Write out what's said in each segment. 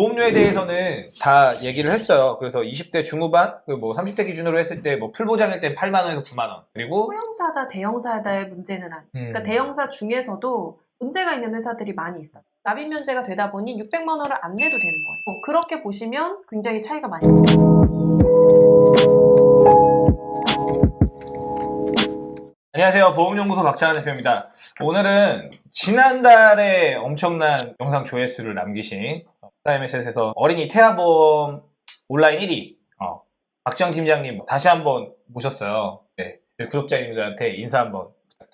보험료에 대해서는 다 얘기를 했어요. 그래서 20대 중후반, 그뭐 30대 기준으로 했을 때 뭐 풀보장일 때 8만 원에서 9만 원. 그리고 소형사다, 대형사다의 문제는 아니에요. 음, 그러니까 대형사 중에서도 문제가 있는 회사들이 많이 있어요. 납입 면제가 되다 보니 600만 원을 안 내도 되는 거예요. 어, 그렇게 보시면 굉장히 차이가 많이 있어요. 안녕하세요. 보험연구소 박찬환 대표입니다. 오늘은 지난달에 엄청난 영상 조회수를 남기신 타임에셋에서 어린이 태아보험 온라인 1위 어, 박지영 팀장님 다시 한번 모셨어요. 네, 구독자님들한테 인사 한번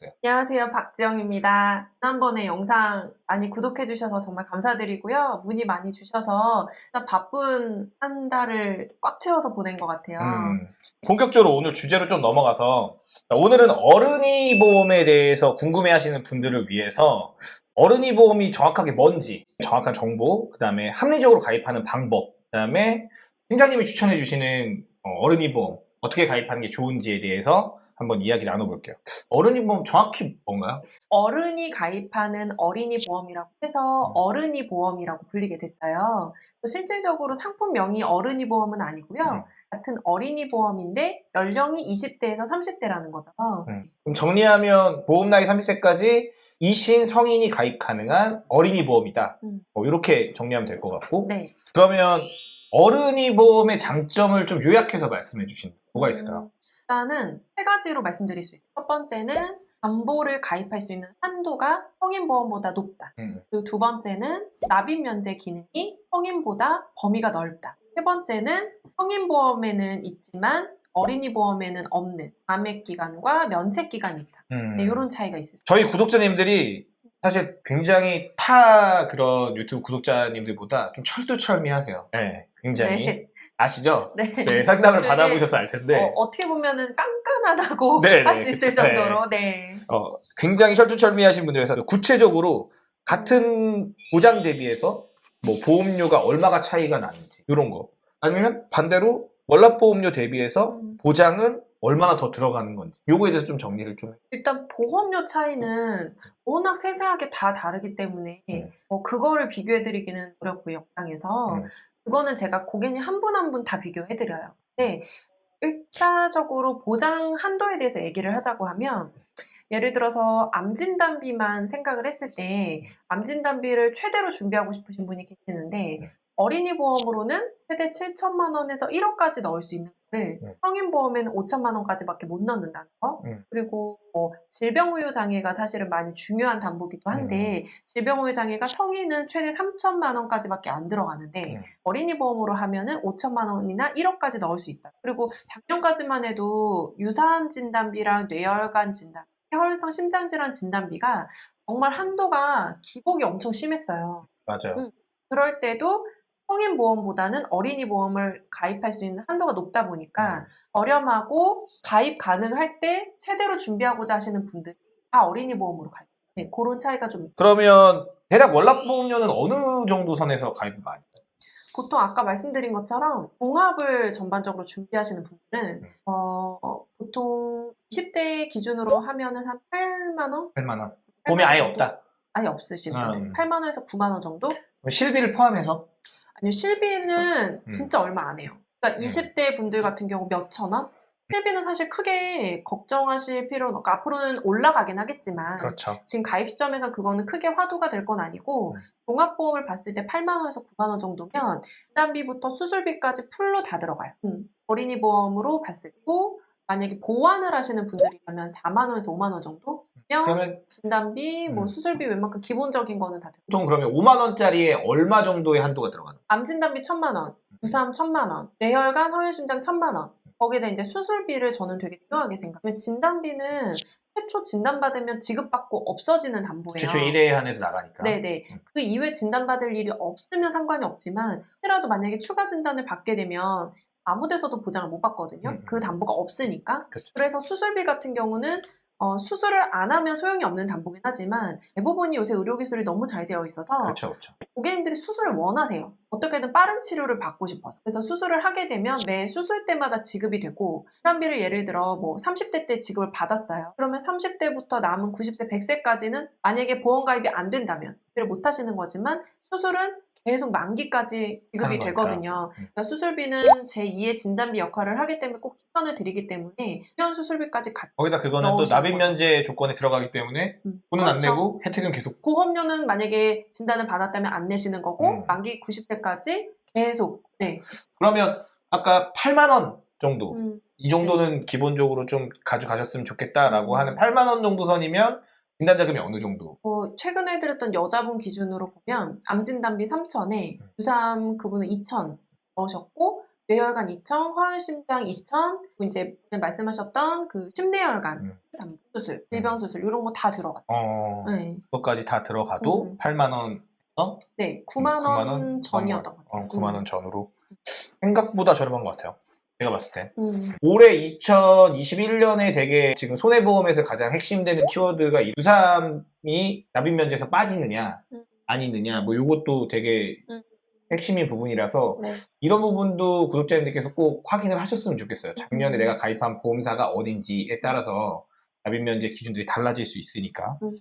부탁드려요. 안녕하세요. 박지영입니다. 지난번에 영상 많이 구독해주셔서 정말 감사드리고요. 문의 많이 주셔서 바쁜 한 달을 꽉 채워서 보낸 것 같아요. 음, 본격적으로 오늘 주제로 좀 넘어가서 오늘은 어른이 보험에 대해서 궁금해하시는 분들을 위해서 어른이 보험이 정확하게 뭔지 정확한 정보, 그 다음에 합리적으로 가입하는 방법, 그 다음에 팀장님이 추천해 주시는 어, 어른이 보험 어떻게 가입하는 게 좋은지에 대해서 한번 이야기 나눠볼게요. 어른이 보험 정확히 뭔가요? 어른이 가입하는 어린이 보험이라고 해서 음. 어른이 보험이라고 불리게 됐어요. 실질적으로 상품명이 어른이 보험은 아니고요. 음. 같은 어린이 보험인데 연령이 20대에서 30대라는 거죠. 음. 그럼 정리하면 보험 나이 30세까지 이신 성인이 가입 가능한 어린이 보험이다. 음. 뭐 이렇게 정리하면 될 것 같고 네. 그러면 어른이 보험의 장점을 좀 요약해서 말씀해 주시는 뭐가 있을까요? 음, 일단은 세 가지로 말씀드릴 수 있어요. 첫 번째는 담보를 가입할 수 있는 한도가 성인 보험보다 높다. 음. 그리고 두 번째는 납입 면제 기능이 성인보다 범위가 넓다. 세 번째는 성인 보험에는 있지만 어린이 보험에는 없는 감액 기간과 면책 기간이 있다. 음. 네, 이런 차이가 있어요. 저희 구독자님들이 사실 굉장히 타 그런 유튜브 구독자님들보다 좀 철두철미하세요. 네, 굉장히 네. 아시죠? 네. 네, 상담을 네. 받아보셔서 알 텐데 어, 떻게 보면은 깐깐하다고 네, 할 네, 수 있을 그쵸. 정도로 네. 어, 굉장히 철두철미하신 분들에서 구체적으로 같은 보장 대비해서 뭐 보험료가 얼마가 차이가 나는지 이런 거 아니면 반대로 월납보험료 대비해서 음. 보장은 얼마나 더 들어가는 건지 요거에 대해서 좀 정리를 좀 해. 일단 보험료 차이는 워낙 세세하게 다 다르기 때문에 음. 뭐 그거를 비교해 드리기는 어렵고요, 영상에서. 음. 그거는 제가 고객님 한 분 한 분 다 비교해드려요. 근데 일차적으로 보장 한도에 대해서 얘기를 하자고 하면 예를 들어서 암진단비만 생각을 했을 때 암진단비를 최대로 준비하고 싶으신 분이 계시는데 음. 어린이 보험으로는 최대 7천만 원에서 1억까지 넣을 수 있는 음. 성인 보험에는 5천만 원까지밖에 못 넣는다는 거. 음. 그리고 뭐 질병 우유 장애가 사실은 많이 중요한 담보기도 한데 질병 우유 장애가 성인은 최대 3천만 원까지밖에 안 들어가는데 음. 어린이 보험으로 하면은 5천만 원이나 1억까지 넣을 수 있다. 그리고 작년까지만 해도 유사암 진단비랑 뇌혈관 진단, 폐혈성 심장질환 진단비가 정말 한도가 기복이 엄청 심했어요. 맞아요. 음. 그럴 때도 성인 보험보다는 어린이 보험을 가입할 수 있는 한도가 높다 보니까 음. 저렴하고 가입 가능할 때 최대로 준비하고자 하시는 분들이 다 어린이 보험으로 가입. 네, 그런 차이가 좀. 그러면 대략 월납 보험료는 어느 정도 선에서 가입을 많이? 보통 아까 말씀드린 것처럼 종합을 전반적으로 준비하시는 분들은 음. 어, 어, 보통 20대 기준으로 하면은 한 8만 원? 8만 원. 보험이 아예? 없다. 아예 없으신 분들. 음. 8만 원에서 9만 원 정도? 실비를 포함해서 아니요, 실비는 음. 진짜 얼마 안 해요. 그러니까 음. 20대 분들 같은 경우 몇천 원? 실비는 사실 크게 걱정하실 필요는 없고, 앞으로는 올라가긴 하겠지만, 그렇죠. 지금 가입 시점에서 그거는 크게 화두가 될 건 아니고, 음. 종합보험을 봤을 때 8만 원에서 9만 원 정도면, 진단비부터 수술비까지 full로 다 들어가요. 음. 어린이 보험으로 봤을 때, 만약에 보완을 하시는 분들이라면 4만 원에서 5만 원 정도? 면 그러면 진단비, 뭐 음. 수술비 웬만큼 기본적인 거는 다 들어가요. 보통 그러면 5만 원짜리에 얼마 정도의 한도가 들어가는 암 진단비 천만 원, 유사암 천만 원, 뇌혈관, 허혈심장 천만 원. 거기다 이제 수술비를 저는 되게 중요하게 생각해요. 진단비는 최초 진단받으면 지급받고 없어지는 담보예요. 최초 1회에 한해서 나가니까. 네네. 음. 그 이후에 진단받을 일이 없으면 상관이 없지만 혹시라도 만약에 추가 진단을 받게 되면 아무 데서도 보장을 못 받거든요. 음. 그 담보가 없으니까. 그렇죠. 그래서 수술비 같은 경우는 어, 수술을 안 하면 소용이 없는 담보긴 하지만 대부분이 요새 의료 기술이 너무 잘 되어 있어서 그렇죠, 그렇죠. 고객님들이 수술을 원하세요. 어떻게든 빠른 치료를 받고 싶어서. 그래서 수술을 하게 되면 매 수술 때마다 지급이 되고, 진단비를 예를 들어 뭐 30대 때 지급을 받았어요. 그러면 30대부터 남은 90세, 100세까지는 만약에 보험 가입이 안 된다면, 를 못 하시는 거지만 수술은 계속 만기까지 지급이. 되거든요. 음. 그러니까 수술비는 제2의 진단비 역할을 하기 때문에 꼭 추천을 드리기 때문에 수면 수술비까지 같이 거기다 그거는 또 납입. 면제 조건에 들어가기 때문에 음, 돈은 그렇죠. 안 내고 혜택은 계속 보험료는 만약에 진단을 받았다면 안 내시는 거고 음. 만기 90세까지 계속 네. 그러면 아까 8만 원 정도 음, 이 정도는 기본적으로 좀 가져가셨으면 좋겠다라고 음. 하는 8만 원 정도 선이면 진단 자금이 어느 정도? 어, 최근에 드렸던 여자분 기준으로 보면 암 진단비 3천에 음. 유삼 그분은 2천 넣으셨고 뇌혈관 2천, 화환심장 2천, 그리고 이제 말씀하셨던 그 심내혈관 음. 담 수술, 질병 수술 이런 거 다 들어갔어요. 어, 네. 그것까지 다 들어가도 음. 8만 원, 네, 9만 음, 9만 원원 전이었던 것 어, 같아요. 9만 원 전후로 생각보다 저렴한 것 같아요. 제가 봤을 때. 음. 올해 2021년에 되게 지금 손해보험에서 가장 핵심되는 키워드가 유삼이 납입면제에서 빠지느냐 음. 아니느냐 뭐 이것도 되게 음. 핵심인 부분이라서 네. 이런 부분도 구독자님들께서 꼭 확인을 하셨으면 좋겠어요. 작년에 음. 내가 가입한 보험사가 어딘지에 따라서 납입면제 기준들이 달라질 수 있으니까 음.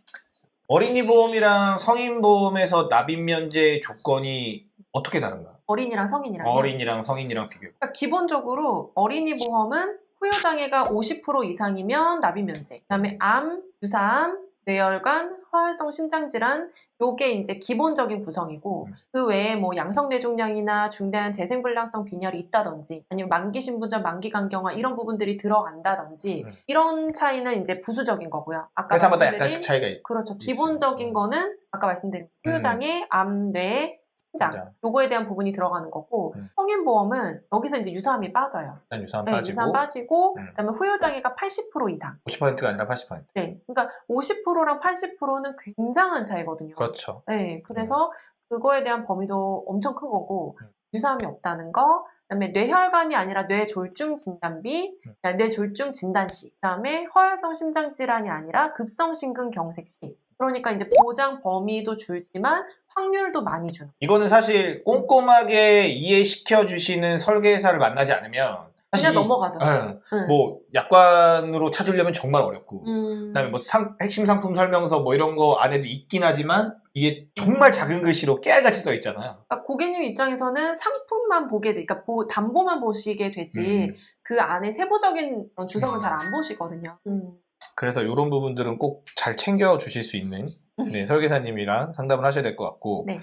어린이 보험이랑 성인 보험에서 납입면제 조건이 어떻게 다른가? 어린이랑 성인이랑 어린이랑 성인이랑 비교. 그러니까 기본적으로 어린이 보험은 후유장애가 50% 이상이면 납입 면제. 그다음에 암, 유사암, 뇌혈관, 화혈성 심장질환 요게 이제 기본적인 구성이고 음. 그 외에 뭐 양성 뇌종양이나 중대한 재생 불량성 빈혈이 있다든지 아니면 만기 신분전 만기 간경화 이런 부분들이 들어간다든지 음. 이런 차이는 이제 부수적인 거고요. 아까 말씀드린 약간씩 차이가 있 그렇죠. 기본적인 음. 거는 아까 말씀드린 후유장애, 암, 뇌, 심장. 요거에 대한 부분이 들어가는 거고 음. 성인보험은 여기서 이제 유사암이 빠져요. 일단 유사암 네, 빠지고 유사암 빠지고 음. 그다음에 후유장애가 80% 이상. 50%가 아니라 80%. 네, 그러니까 50%랑 80%는 굉장한 차이거든요. 그렇죠. 네, 그래서 그거에 대한 범위도 엄청 큰 거고 음. 유사암이 없다는 거. 그다음에 뇌혈관이 아니라 뇌졸중 진단비, 음. 뇌졸중 진단시, 그다음에 허혈성 심장 질환이 아니라 급성 심근경색시. 그러니까 이제 보장 범위도 줄지만 확률도 많이 주는. 이거는 사실 꼼꼼하게 이해시켜 주시는 설계사를 만나지 않으면 사실 그냥 이- 넘어가죠. 예, 응. 뭐 약관으로 찾으려면 정말 어렵고 음. 그다음에 뭐 상- 핵심 상품 설명서 뭐 이런 거 안에도 있긴 하지만 이게 정말 작은 글씨로 깨알같이 써 있잖아요. 그러니까 고객님 입장에서는 상품만 보게 돼, 그러니까 보- 담보만 보시게 되지 음. 그 안에 세부적인 주석은 잘 안 보시거든요. 음. 그래서 이런 부분들은 꼭 잘 챙겨 주실 수 있는 네, 설계사님이랑 상담을 하셔야 될 것 같고 네.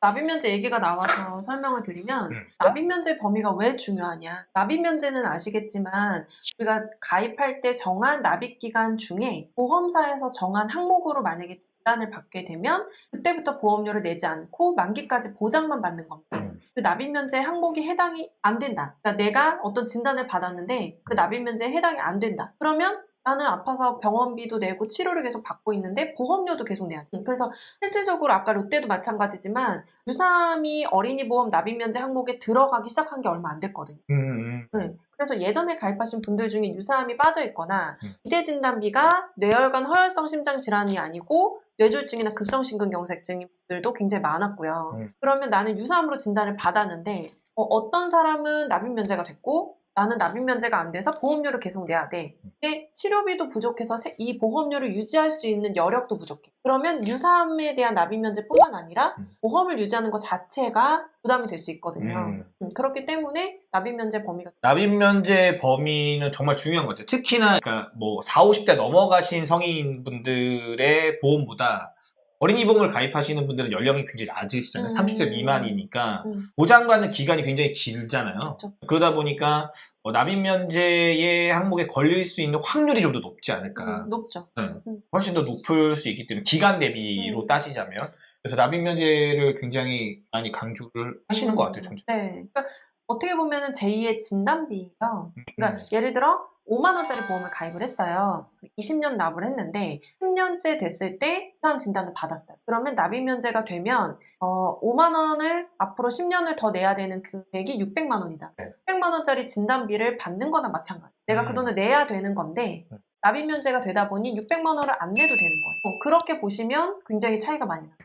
납입면제 얘기가 나와서 설명을 드리면 음. 납입면제 범위가 왜 중요하냐? 납입면제는 아시겠지만 우리가 가입할 때 정한 납입 기간 중에 보험사에서 정한 항목으로 만약에 진단을 받게 되면 그때부터 보험료를 내지 않고 만기까지 보장만 받는 겁니다. 음. 그 납입면제 항목이 해당이 안 된다. 그러니까 내가 어떤 진단을 받았는데 그 납입면제에 해당이 안 된다. 그러면 나는 아파서 병원비도 내고 치료를 계속 받고 있는데 보험료도 계속 내야 돼. 그래서 실질적으로 아까 롯데도 마찬가지지만 유삼이 어린이 보험 납입 면제 항목에 들어가기 시작한 게 얼마 안 됐거든요. 음, 음. 네. 그래서 예전에 가입하신 분들 중에 유사암이 빠져 있거나 음. 기대 진단비가 뇌혈관 허혈성 심장 질환이 아니고 뇌졸중이나 급성심근경색증인 분들도 굉장히 많았고요. 음. 그러면 나는 유사암으로 진단을 받았는데 어, 떤 사람은 납입 면제가 됐고 나는 납입 면제가 안 돼서 보험료를 계속 내야 돼. 근데 치료비도 부족해서 세- 이 보험료를 유지할 수 있는 여력도 부족해. 그러면 유사암에 대한 납입 면제뿐만 아니라 음. 보험을 유지하는 것 자체가 부담이 될 수 있거든요. 음. 음, 그렇기 때문에 납입 면제 범위가 납입 면제 범위는 정말 중요한 것 같아요. 특히나 그러니까 뭐 4, 50대 넘어가신 성인분들의 보험보다 어린이 보험을 가입하시는 분들은 연령이 굉장히 낮으시잖아요. 음. 30대 미만이니까 음. 보장받는 기간이 굉장히 길잖아요. 그렇죠. 그러다 보니까 어, 납입 면제의 항목에 걸릴 수 있는 확률이 좀 더 높지 않을까. 음, 높죠. 네. 음. 훨씬 더 높을 수 있기 때문에 기간 대비로 음. 따지자면 그래서 납입 면제를 굉장히 많이 강조를 하시는 것 같아요. 정책. 네. 그러니까 어떻게 보면은 제2의 진단비예요. 음. 그러니까 예를 들어 5만 원짜리 보험을 가입을 했어요. 20년 납을 했는데 10년째 됐을 때 사람 진단을 받았어요. 그러면 납입 면제가 되면 어, 5만 원을 앞으로 10년을 더 내야 되는 금액이 600만 원이잖아요. 네. 600만 원짜리 진단비를 받는 거나 마찬가지. 내가 그 음. 돈을 내야 되는 건데 음. 납입 면제가 되다 보니 600만 원을 안 내도 되는 거예요. 어, 그렇게 보시면 굉장히 차이가 많이 나요.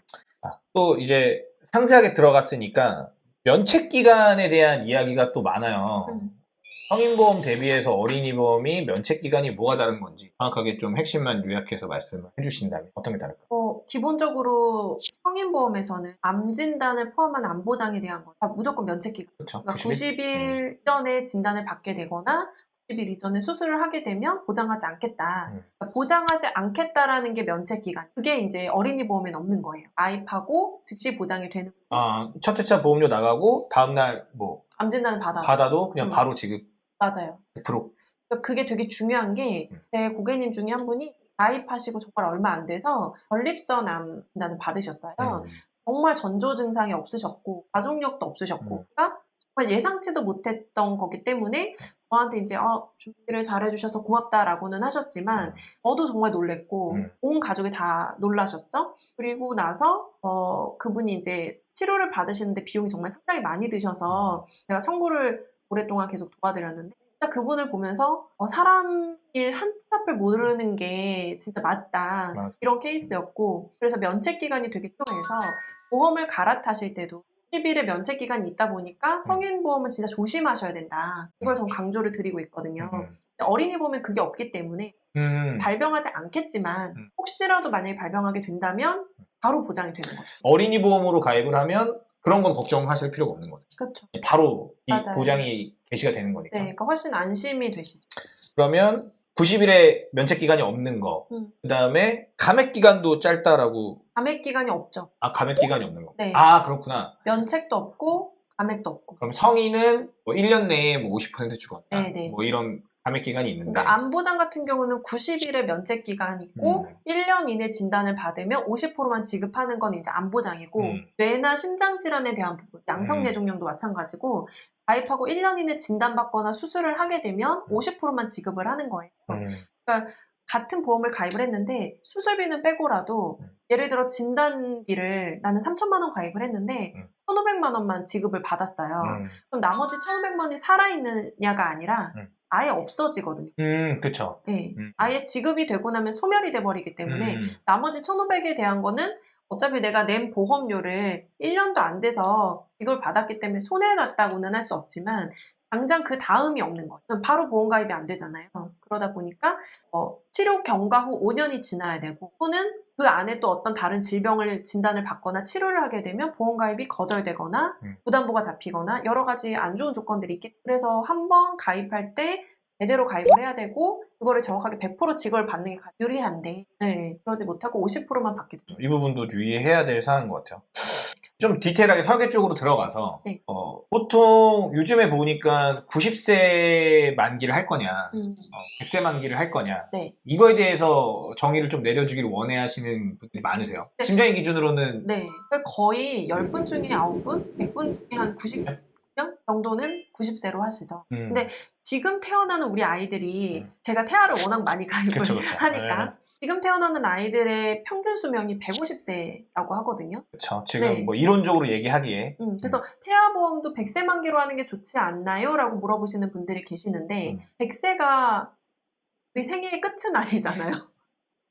아, 또 이제 상세하게 들어갔으니까 면책 기간에 대한 이야기가 또 많아요. 음. 성인보험 대비해서 어린이보험이 면책기간이 뭐가 다른 건지 정확하게 좀 핵심만 요약해서 말씀을 해주신다면 어떤 게 다를까요? 어, 기본적으로 성인보험에서는 암 진단을 포함한 암 보장에 대한 건 다 무조건 면책기간. 그렇죠. 그러니까 90일? 90일 전에 진단을 받게 되거나 90일 이전에 수술을 하게 되면 보장하지 않겠다. 음. 그러니까 보장하지 않겠다라는 게 면책 기간. 그게 이제 어린이 보험엔 없는 거예요. 가입하고 즉시 보장이 되는 아, 첫 회차 보험료 나가고 다음 날 뭐 암 진단을 받아. 받아도 그냥 음. 바로 지급 맞아요. 100%. 그러니까 그게 되게 중요한 게 음. 제 고객님 중에 한 분이 가입하시고 정말 얼마 안 돼서 전립선 암 진단을 받으셨어요. 음. 정말 전조 증상이 없으셨고 가족력도 없으셨고 음. 그러니까 정말 예상치도 못했던 거기 때문에 저한테 이제 어, 준비를 잘해주셔서 고맙다라고는 하셨지만 음. 저도 정말 놀랬고 음. 온 가족이 다 놀라셨죠. 그리고 나서 어, 그분이 이제 치료를 받으시는데 비용이 정말 상당히 많이 드셔서 제가 청구를 오랫동안 계속 도와드렸는데 진짜 그분을 보면서 어, 사람 일 한 치 앞을 모르는 게 진짜 맞다 맞아. 이런 케이스였고 그래서 면책 기간이 되게 필요해서 보험을 갈아타실 때도 10일의 면책 기간이 있다 보니까 성인 보험은 진짜 조심하셔야 된다 이걸 전 강조를 드리고 있거든요. 음. 어린이 보험은 그게 없기 때문에 음. 발병하지 않겠지만 음. 혹시라도 만약에 발병하게 된다면 바로 보장이 되는 거죠. 어린이 보험으로 가입을 하면 그런 건 걱정하실 필요가 없는 거죠. 그렇죠. 바로 이 맞아요. 보장이 개시가 되는 거니까. 네, 그러니까 훨씬 안심이 되시죠. 그러면 90일의 면책 기간이 없는 거. 음. 그다음에 감액 기간도 짧다라고 감액 기간이 없죠. 아 감액 기간이 없는 거. 네. 아 그렇구나. 면책도 없고 감액도 없고. 그럼 성인은 뭐 1년 내에 뭐 50% 주거나 네네. 뭐 이런 감액 기간이 있는데 그러니까 암보장 같은 경우는 90일의 면책 기간이 있고 음. 1년 이내 진단을 받으면 50%만 지급하는 건 이제 암보장이고 음. 뇌나 심장 질환에 대한 부분, 양성뇌종양도 마찬가지고 가입하고 1년 이내 진단받거나 수술을 하게 되면 50%만 지급을 하는 거예요. 음. 같은 보험을 가입을 했는데 수술비는 빼고라도 음. 예를 들어 진단비를 나는 3천만 원 가입을 했는데 음. 1,500만 원만 지급을 받았어요. 음. 그럼 나머지 1,500만 원이 살아있느냐가 아니라 음. 아예 없어지거든요. 음, 그쵸. 네. 음. 아예 지급이 되고 나면 소멸이 돼 버리기 때문에 음. 나머지 1,500에 대한 거는 어차피 내가 낸 보험료를 1년도 안 돼서 지급을 받았기 때문에 손해났다고는 할 수 없지만 당장 그 다음이 없는 거예요. 바로 보험 가입이 안 되잖아요. 그러다 보니까 어, 치료 경과 후 5년이 지나야 되고 또는 그 안에 또 어떤 다른 질병을 진단을 받거나 치료를 하게 되면 보험 가입이 거절되거나 음. 부담보가 잡히거나 여러 가지 안 좋은 조건들이 있기 그래서 한 번 가입할 때 제대로 가입을 해야 되고 그거를 정확하게 100% 지급을 받는 게 유리한데 네, 그러지 못하고 50%만 받게 돼요. 이 부분도 유의해야 될 사안인 것 같아요. 좀 디테일하게 설계 쪽으로 들어가서 네. 어, 보통 요즘에 보니까 90세 만기를 할 거냐, 음, 어, 100세 만기를 할 거냐 네. 이거에 대해서 정의를 좀 내려주기를 원해 하시는 분들이 많으세요. 네. 심장의 기준으로는 네. 그러니까 거의 10분 중에 9분, 100분 중에 한 90명 정도는 90세로 하시죠. 음, 근데 지금 태어나는 우리 아이들이 음. 제가 태아를 워낙 많이 가입을 그쵸, 그쵸. 하니까 네. 지금 태어나는 아이들의 평균 수명이 150세라고 하거든요. 그렇죠. 지금 네. 뭐 이론적으로 얘기하기에 음, 그래서 태아 보험도 100세 만기로 하는 게 좋지 않나요? 라고 물어보시는 분들이 계시는데 음. 100세가 우리 생애의 끝은 아니잖아요.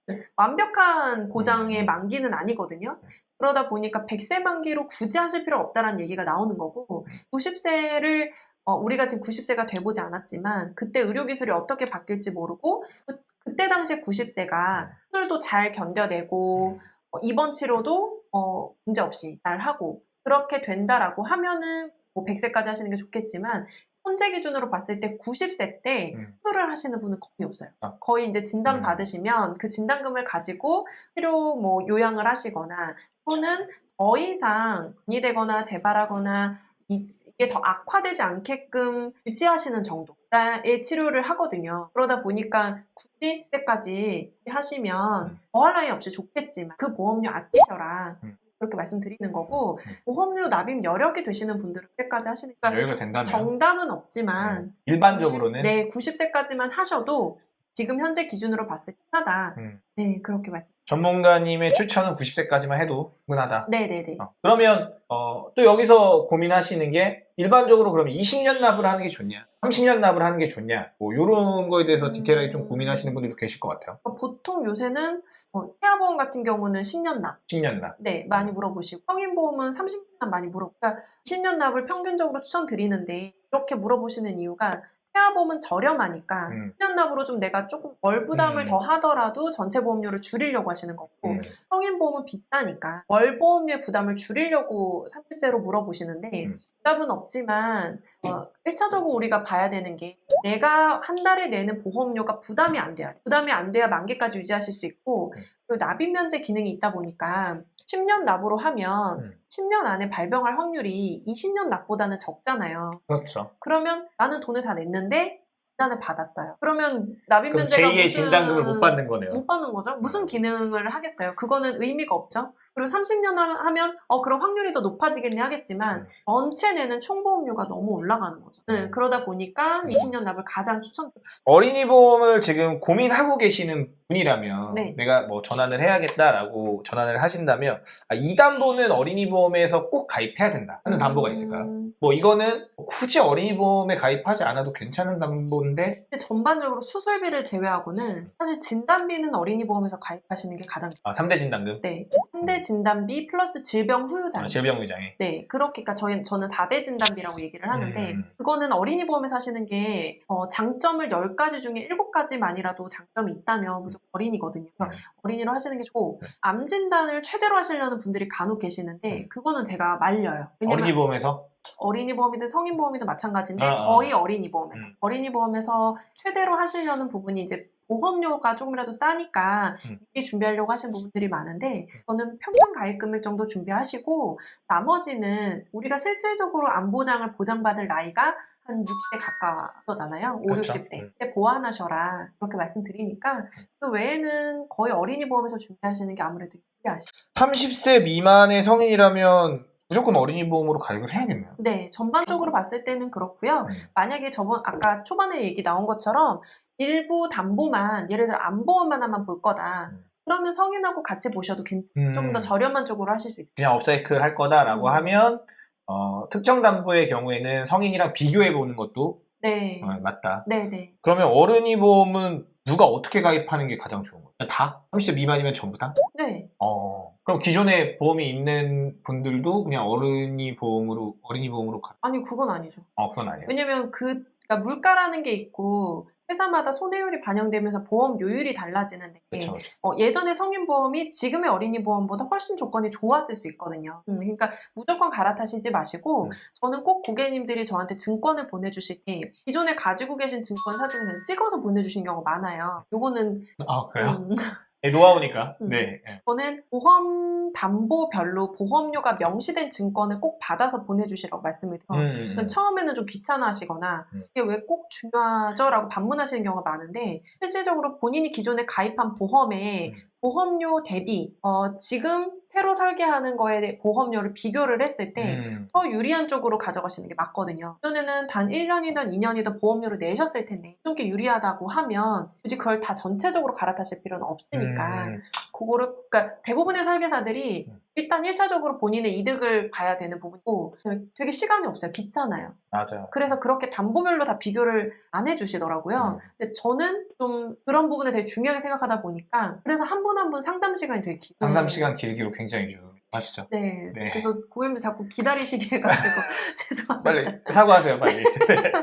완벽한 보장의 음. 만기는 아니거든요. 그러다 보니까 100세 만기로 굳이 하실 필요 없다라는 얘기가 나오는 거고 90세를 우리가 지금 90세가 돼보지 않았지만 그때 의료기술이 어떻게 바뀔지 모르고 그, 때 당시에 90세가 수술도 잘 견뎌내고 어, 입원 치료도 어, 문제 없이 잘 하고 그렇게 된다라고 하면은 뭐 100세까지 하시는 게 좋겠지만 현재 기준으로 봤을 때 90세 때 음. 수술을 하시는 분은 거의 없어요. 아. 거의 이제 진단 음. 받으시면 그 진단금을 가지고 치료 뭐 요양을 하시거나 또는 더 이상 분이 되거나 재발하거나 이- 이게 더 악화되지 않게끔 유지하시는 정도의 치료를 하거든요. 그러다 보니까 90세까지 하시면 음. 더할 나위 없이 좋겠지만 그 보험료 아끼셔라. 음. 그렇게 말씀드리는 거고 음. 보험료 납입 여력이 되시는 분들은 그때까지 하시니까 여유가 된다면. 정답은 없지만 음, 일반적으로는. 90, 네, 90세까지만 하셔도 지금 현재 기준으로 봤을 때 하다. 음, 네, 그렇게 말씀. 전문가님의 추천은 90세까지만 해도 충분하다. 네, 네, 네. 어, 그러면 어, 또 여기서 고민하시는 게 일반적으로 그러면 20년 납을 하는 게 좋냐, 30년 납을 하는 게 좋냐, 뭐 이런 거에 대해서 음. 디테일하게 좀 고민하시는 분들도 계실 것 같아요. 그러니까 보통 요새는 어, 태아보험 같은 경우는 10년 납. 10년 납. 네, 많이 물어보시고 성인보험은 30년 납 많이 물어. 그러니까 10년 납을 평균적으로 추천드리는데 이렇게 물어보시는 이유가 태아보험은 저렴하니까 음. 10년 납으로 좀 내가 조금 월 부담을 음. 더 하더라도 전체 보험료를 줄이려고 하시는 거고 음. 성인 보험은 비싸니까 월 보험료의 부담을 줄이려고 30세로 물어보시는데 음. 부담은 없지만 어, 1차적으로 우리가 봐야 되는 게 내가 한 달에 내는 보험료가 부담이 안 돼야 돼. 부담이 안 돼야 만기까지 유지하실 수 있고 음. 그리고 납입 면제 기능이 있다 보니까 10년 납으로 하면 음. 10년 안에 발병할 확률이 20년 납보다는 적잖아요. 그렇죠. 그러면 나는 돈을 다 냈는데 진단을 받았어요. 그러면 납입 면제가 제2의 무슨 진단금을 못 받는 거네요. 못 받는 거죠. 무슨 기능을 하겠어요. 그거는 의미가 없죠. 그리고 30년 하면 어 그럼 확률이 더 높아지겠네 하겠지만 음. 전체 내는 총보험료가 너무 올라가는 거죠. 네, 음. 그러다 보니까 음. 20년 납을 가장 추천드려요. 어린이 보험을 지금 고민하고 계시는 분이라면 네. 내가 뭐 전환을 해야겠다라고 전환을 하신다면 아, 이 담보는 어린이 보험에서 꼭 가입해야 된다 하는 담보가 있을까요? 음, 뭐 이거는 굳이 어린이 보험에 가입하지 않아도 괜찮은 담보인데 전반적으로 수술비를 제외하고는 사실 진단비는 어린이 보험에서 가입하시는 게 가장. 아, 3대 진단금, 네, 3대 진단비 플러스 질병 후유장. 아, 질병의장애 네, 그렇게, 그러니까 저희, 저는 4대 진단비라고 얘기를 하는데, 음. 그거는 어린이 보험에서 하시는 게, 어, 장점을 10가지 중에 7가지만이라도 장점이 있다면 무조건 어린이거든요. 그래서 음. 어린이로 하시는 게 좋고, 네. 암 진단을 최대로 하시려는 분들이 간혹 계시는데, 음. 그거는 제가 말려요. 어린이 보험에서 어린이 보험이든 성인 보험이든 마찬가지인데, 아, 아. 거의 어린이 보험에서. 음. 어린이 보험에서 최대로 하시려는 부분이 이제 보험료가 조금이라도 싸니까 음. 미리 준비하려고 하시는 부분들이 많은데 저는 평균 가입 금액 정도 준비하시고 나머지는 우리가 실질적으로 안보장을 보장받을 나이가 한 60대 가까워잖아요. 5, 그렇죠. 60대. 음. 때 보완하셔라. 그렇게 말씀드리니까 그 외에는 거의 어린이 보험에서 준비하시는 게 아무래도 유리하시죠. 30세 미만의 성인이라면 무조건 어린이 보험으로 가입을 해야겠네요. 네, 전반적으로 봤을 때는 그렇고요. 음. 만약에 저번 아까 초반에 얘기 나온 것처럼 일부 담보만 예를 들어 안보험만 하나만 볼 거다. 음. 그러면 성인하고 같이 보셔도 괜찮아요. 음. 좀더 저렴한 쪽으로 하실 수 있어요. 그냥 업사이클 할 거다라고 음. 하면 어, 특정 담보의 경우에는 성인이랑 비교해 보는 것도 네. 어, 맞다. 네, 네. 그러면 어른이 보험은 누가 어떻게 가입하는 게 가장 좋은 거예요? 다? 30세 미만이면 전부 다? 네. 어. 그럼 기존에 보험이 있는 분들도 그냥 어른이 보험으로 어린이 보험으로 가. 아니, 그건 아니죠. 어, 그건 아니에요. 왜냐면 그, 그러니까 물가라는 게 있고, 회사마다 손해율이 반영되면서 보험료율이 달라지는데, 그렇죠. 그렇죠. 어, 예전에 성인보험이 지금의 어린이보험보다 훨씬 조건이 좋았을 수 있거든요. 음, 그러니까 무조건 갈아타시지 마시고 음. 저는 꼭 고객님들이 저한테 증권을 보내주실 때 기존에 가지고 계신 증권 사진을 그냥 찍어서 보내주신 경우가 많아요. 요거는 아, 그래요? 음, 네, 노하우니까. 음. 네. 네. 저는 보험 담보별로 보험료가 명시된 증권을 꼭 받아서 보내주시라고 말씀을 드려요. 음, 음, 음. 처음에는 좀 귀찮아하시거나 음. 이게 왜 꼭 중요하죠? 라고 반문하시는 경우가 많은데 실질적으로 본인이 기존에 가입한 보험에 음. 보험료 대비 어, 지금 새로 설계하는 거에 대해 보험료를 비교를 했을 때 음. 더 유리한 쪽으로 가져가시는 게 맞거든요. 기존에는 단 1년이든 2년이든 보험료를 내셨을 텐데 좀게 유리하다고 하면 굳이 그걸 다 전체적으로 갈아타실 필요는 없으니까 음. 그거를 그러니까 대부분의 설계사들이 음. 일단 1차적으로 본인의 이득을 봐야 되는 부분이고 되게 시간이 없어요. 귀찮아요. 맞아요. 그래서 그렇게 담보별로 다 비교를 안 해주시더라고요. 음. 근데 저는 좀 그런 부분을 되게 중요하게 생각하다 보니까 그래서 한 분 한분 상담 시간이 되게 길어요. 상담 시간 길기로 굉장히 중요하시죠. 네. 네. 그래서 고객님들 자꾸 기다리시게 해가지고 죄송합니다. 빨리 사과하세요, 빨리.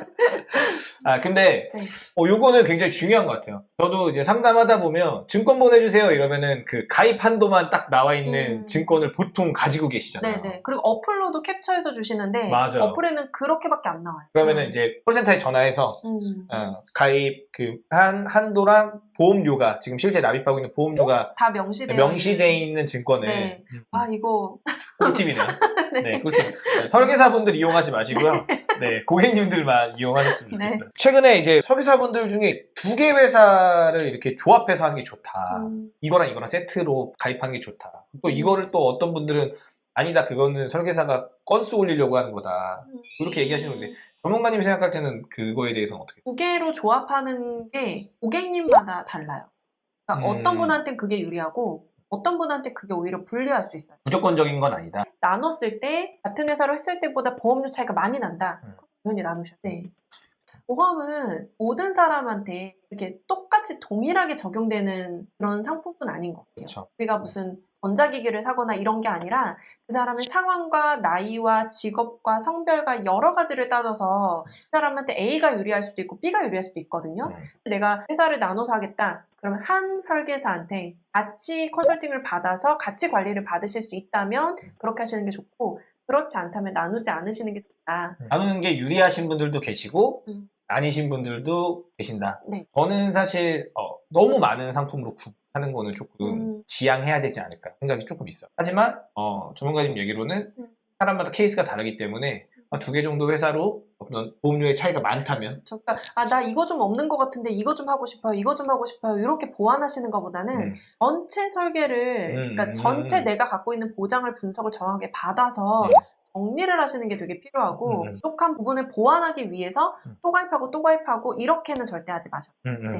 아, 근데, 네. 어, 요거는 굉장히 중요한 것 같아요. 저도 이제 상담하다 보면 증권 보내주세요 이러면은 그 가입 한도만 딱 나와 있는 음. 증권을 보통 가지고 계시잖아요. 네네. 그리고 어플로도 캡처해서 주시는데 맞아요. 어플에는 그렇게밖에 안 나와요. 그러면은 음. 이제 콜센터에 전화해서 음. 어, 가입 그 한 한도랑 보험료가 지금 실제 납입하고 있는 보험료가 다 명시되어 명시되어 있는. 증권을 네. 음, 아 이거 꿀팁이네요. 네, 꿀팁. 네, 설계사분들 이용하지 마시고요. 네, 고객님들만 이용하셨으면 네. 좋겠어요. 최근에 이제 설계사분들 중에 두 개 회사를 이렇게 조합해서 하는 게 좋다. 음, 이거랑 이거랑 세트로 가입하는 게 좋다. 또 이거를 또 어떤 분들은 아니다, 그거는 설계사가 건수 올리려고 하는 거다. 음. 이렇게 얘기하시는데 전문가님이 생각할 때는 그거에 대해서는 어떻게? 두 개로 조합하는 게 고객님마다 달라요. 그러니까 음. 어떤 분한테는 그게 유리하고 어떤 분한테 그게 오히려 불리할 수 있어요. 무조건적인 건 아니다. 나눴을 때 같은 회사로 했을 때보다 보험료 차이가 많이 난다. 음. 당연히 나누셔야 돼. 보험은 모든 사람한테 이렇게 똑같이 동일하게 적용되는 그런 상품은 아닌 것 같아요. 그렇죠. 우리가 무슨 전자기기를 사거나 이런 게 아니라 그 사람의 상황과 나이와 직업과 성별과 여러 가지를 따져서 그 사람한테 A가 유리할 수도 있고 B가 유리할 수도 있거든요. 음. 내가 회사를 나눠서 하겠다. 그러면 한 설계사한테 같이 컨설팅을 받아서 같이 관리를 받으실 수 있다면 그렇게 하시는 게 좋고 그렇지 않다면 나누지 않으시는 게 좋다. 나누는 게 유리하신 분들도 계시고 음. 아니신 분들도 계신다. 네. 저는 사실 어, 너무 많은 상품으로 구하는 거는 조금 음. 지양해야 되지 않을까 생각이 조금 있어요. 하지만 어, 전문가님 얘기로는 음. 사람마다 케이스가 다르기 때문에 두 개 정도 회사로 어떤 보험료의 차이가 많다면 그러니까 아나 이거 좀 없는 것 같은데 이거 좀 하고 싶어요. 이거 좀 하고 싶어요. 이렇게 보완하시는 것보다는 음, 전체 설계를 음, 그러니까 음. 전체 내가 갖고 있는 보장을 분석을 정확하게 받아서 음. 정리를 하시는 게 되게 필요하고 음, 음. 부족한 부분을 보완하기 위해서 음. 또 가입하고 또 가입하고 이렇게는 절대 하지 마셔. 음, 음. 네.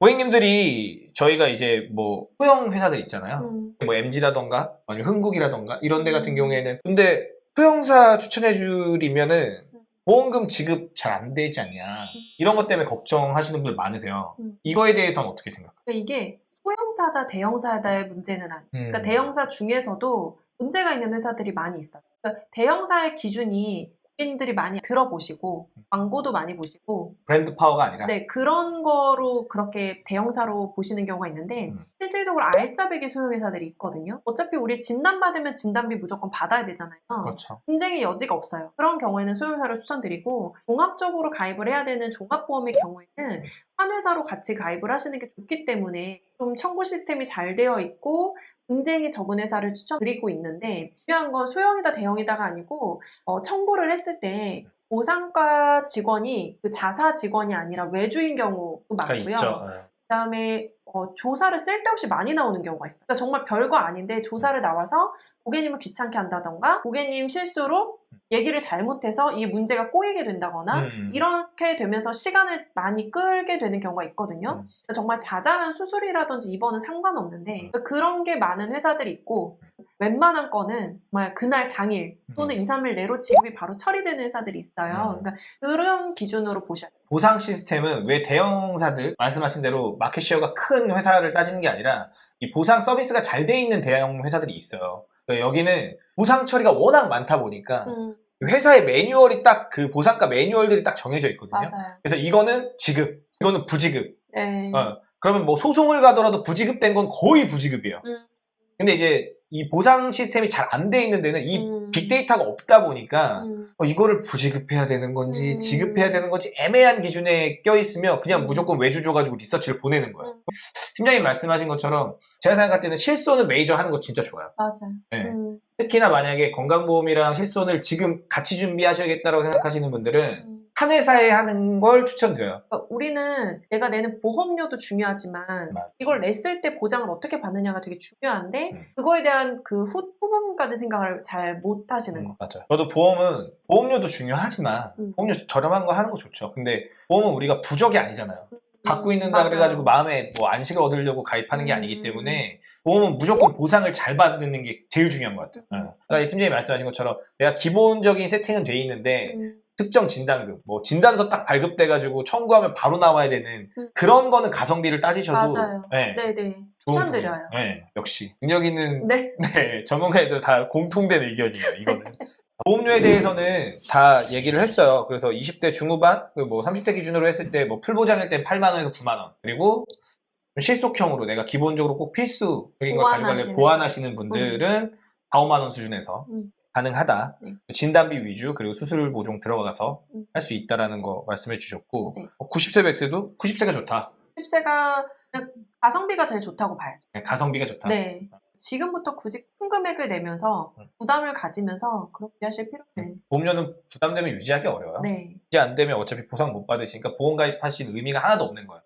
고객님들이 저희가 이제 뭐 소형 회사들 있잖아요. 음, 뭐 MG라던가 아니면 흥국이라던가 이런 데 같은 음. 경우에는 근데 소형사 추천해 줄이면은 음. 보험금 지급 잘 안 되지 않냐 이런 것 때문에 걱정하시는 분들 많으세요. 음. 이거에 대해서는 어떻게 생각해요? 근데 이게 소형사다 대형사다의 문제는 아니에요. 음. 그러니까 대형사 중에서도 문제가 있는 회사들이 많이 있어요. 그러니까 대형사의 기준이 고객님들이 많이 들어보시고 광고도 많이 보시고 브랜드 파워가 아니라 네 그런 거로 그렇게 대형사로 보시는 경우가 있는데 음. 실질적으로 알짜배기 소형회사들이 있거든요. 어차피 우리 진단 받으면 진단비 무조건 받아야 되잖아요. 그렇죠. 분쟁의 여지가 없어요. 그런 경우에는 소형사를 추천드리고 종합적으로 가입을 해야 되는 종합보험의 경우에는 한 회사로 같이 가입을 하시는 게 좋기 때문에 좀 청구 시스템이 잘 되어 있고 분쟁이 적은 회사를 추천드리고 있는데 중요한 건 소형이다 대형이다가 아니고 어, 청구를 했을 때 보상과 직원이 그 자사 직원이 아니라 외주인 경우도 가 많고요. 있죠. 네. 그다음에 어, 조사를 쓸데없이 많이 나오는 경우가 있어요. 그러니까 정말 별거 아닌데 조사를 나와서 고객님을 귀찮게 한다던가 고객님 실수로 얘기를 잘못해서 이 문제가 꼬이게 된다거나 음. 이렇게 되면서 시간을 많이 끌게 되는 경우가 있거든요. 음. 정말 자잘한 수술이라든지 입원은 상관없는데 그러니까 그런 게 많은 회사들이 있고 웬만한 거는 정말 그날 당일 또는 음. 2, 3일 내로 지급이 바로 처리되는 회사들이 있어요. 음. 그러니까 그런 기준으로 보셔야 돼요. 보상 시스템은 왜 대형사들 말씀하신 대로 마켓 쉐어가 큰 회사를 따지는 게 아니라 이 보상 서비스가 잘 돼 있는 대형 회사들이 있어요. 그러니까 여기는 보상 처리가 워낙 많다 보니까 음, 회사의 매뉴얼이 딱 그 보상가 매뉴얼들이 딱 정해져 있거든요. 맞아요. 그래서 이거는 지급, 이거는 부지급. 네. 어, 그러면 뭐 소송을 가더라도 부지급된 건 거의 부지급이에요. 음. 근데 이제 이 보상 시스템이 잘 안 돼 있는 데는 이 음. 빅데이터가 없다 보니까 음, 어, 이거를 부지급해야 되는 건지 음. 지급해야 되는 건지 애매한 기준에 껴 있으면 그냥 음. 무조건 외주 줘가지고 리서치를 보내는 거예요. 음. 팀장님 말씀하신 것처럼 제가 생각할 때는 실손은 메이저 하는 거 진짜 좋아요. 맞아요. 네. 음, 특히나 만약에 건강보험이랑 실손을 지금 같이 준비하셔야겠다라고 생각하시는 분들은 음. 한 회사에 하는 걸 추천드려요. 그러니까 우리는 내가 내는 보험료도 중요하지만 맞아. 이걸 냈을 때 보장을 어떻게 받느냐가 되게 중요한데 음. 그거에 대한 그 후, 후부분까지 생각을 잘 못 하시는 거. 맞아요. 저도 보험은 보험료도 중요하지만 음. 보험료 저렴한 거 하는 거 좋죠. 근데 보험은 우리가 부적이 아니잖아요. 갖고 있는다 맞아요. 그래가지고 마음에 뭐 안식을 얻으려고 가입하는 게 아니기 음. 때문에 보험은 무조건 보상을 잘 받는 게 제일 중요한 것 같아요. 네. 아까 이 팀장님 말씀하신 것처럼 내가 기본적인 세팅은 돼 있는데 음, 특정 진단금, 뭐 진단서 딱 발급돼가지고 청구하면 바로 나와야 되는 음. 그런 거는 가성비를 따지셔도 맞아요. 네, 네네. 좋은 추천드려요. 네, 역시 능력 있는 네. 네, 전문가애들 다 공통된 의견이에요, 이거는. 보험료에 대해서는 다 얘기를 했어요. 그래서 20대 중후반, 그리고 뭐 30대 기준으로 했을 때 뭐 풀보장일 때 8만 원에서 9만 원. 그리고 실속형으로 내가 기본적으로 꼭 필수적인 걸 가져가려 보완하시는. 보완하시는 분들은 4, 5만 원 수준에서 음. 가능하다. 네. 진단비 위주, 그리고 수술 보종 들어가서 음. 할수 있다라는 거 말씀해 주셨고, 네. 90세 백세도 90세가 좋다. 10세가 그냥 가성비가 제일 좋다고 봐야죠. 네, 가성비가 좋다. 네. 지금부터 굳이 큰 금액을 내면서 음. 부담을 가지면서 그렇게 하실 필요는 음, 보험료는 부담되면 유지하기 어려워요. 네. 유지 안 되면 어차피 보상 못 받으시니까 보험 가입하신 의미가 하나도 없는 거예요.